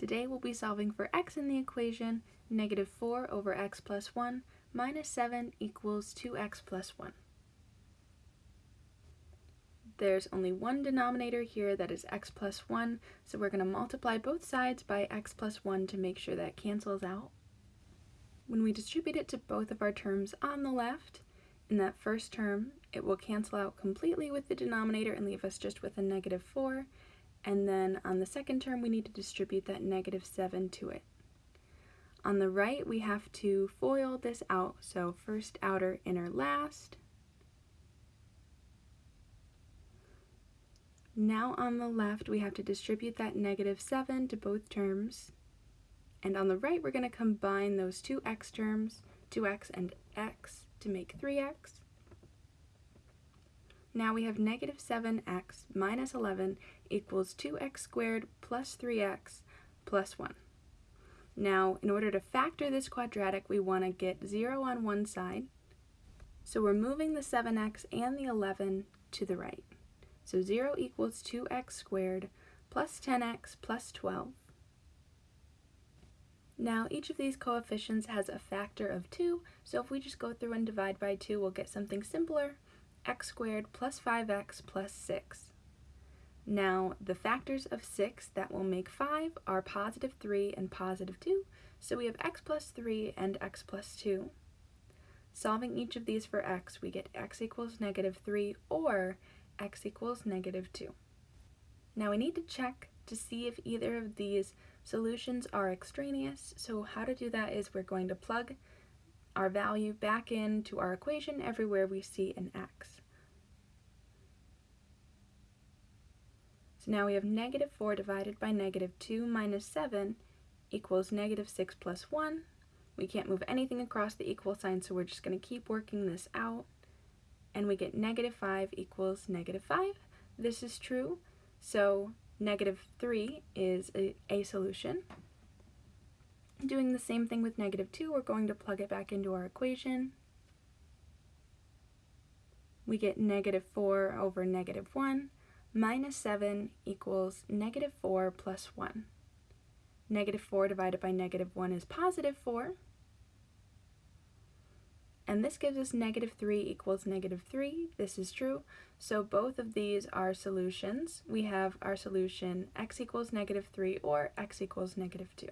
Today we'll be solving for x in the equation negative 4 over x plus 1 minus 7 equals 2x plus 1. There's only one denominator here that is x plus 1, so we're going to multiply both sides by x plus 1 to make sure that cancels out. When we distribute it to both of our terms on the left, in that first term, it will cancel out completely with the denominator and leave us just with a negative 4, and then on the second term we need to distribute that negative 7 to it. On the right we have to FOIL this out, so first outer inner last. Now on the left we have to distribute that negative 7 to both terms, and on the right we're going to combine those two x terms, 2x and x, to make 3x. Now we have negative 7x minus 11 equals 2x squared plus 3x plus 1. Now, in order to factor this quadratic, we want to get 0 on one side. So we're moving the 7x and the 11 to the right. So 0 equals 2x squared plus 10x plus 12. Now each of these coefficients has a factor of 2, so if we just go through and divide by 2, we'll get something simpler, x squared plus 5x plus 6. Now, the factors of 6 that will make 5 are positive 3 and positive 2, so we have x plus 3 and x plus 2. Solving each of these for x, we get x equals negative 3 or x equals negative 2. Now we need to check to see if either of these solutions are extraneous, so how to do that is we're going to plug our value back into our equation everywhere we see an x. So now we have negative 4 divided by negative 2 minus 7 equals negative 6 plus 1. We can't move anything across the equal sign, so we're just going to keep working this out. And we get negative 5 equals negative 5. This is true, so negative 3 is a, a solution. Doing the same thing with negative 2, we're going to plug it back into our equation. We get negative 4 over negative 1 minus 7 equals negative 4 plus 1. Negative 4 divided by negative 1 is positive 4. And this gives us negative 3 equals negative 3. This is true. So both of these are solutions. We have our solution x equals negative 3 or x equals negative 2.